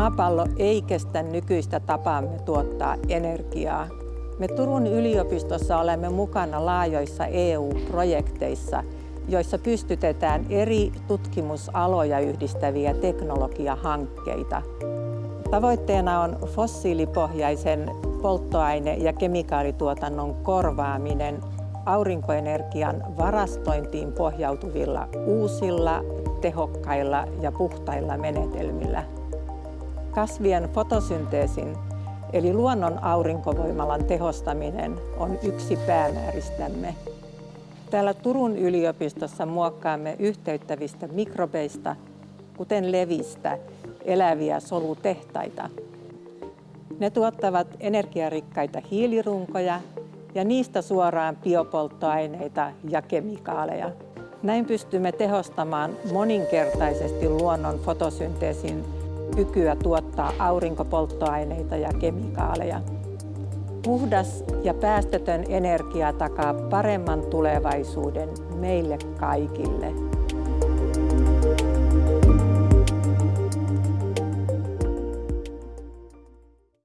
Maapallo ei kestä nykyistä tapaamme tuottaa energiaa. Me Turun yliopistossa olemme mukana laajoissa EU-projekteissa, joissa pystytetään eri tutkimusaloja yhdistäviä teknologiahankkeita. Tavoitteena on fossiilipohjaisen polttoaine- ja kemikaalituotannon korvaaminen aurinkoenergian varastointiin pohjautuvilla uusilla, tehokkailla ja puhtailla menetelmillä. Kasvien fotosynteesin eli luonnon aurinkovoimalan tehostaminen on yksi päämääristämme. Täällä Turun yliopistossa muokkaamme yhteyttävistä mikrobeista, kuten levistä, eläviä solutehtaita. Ne tuottavat energiarikkaita hiilirunkoja ja niistä suoraan biopolttoaineita ja kemikaaleja. Näin pystymme tehostamaan moninkertaisesti luonnon fotosynteesin kykyä tuottaa aurinkopolttoaineita ja kemikaaleja. Puhdas ja päästötön energia takaa paremman tulevaisuuden meille kaikille.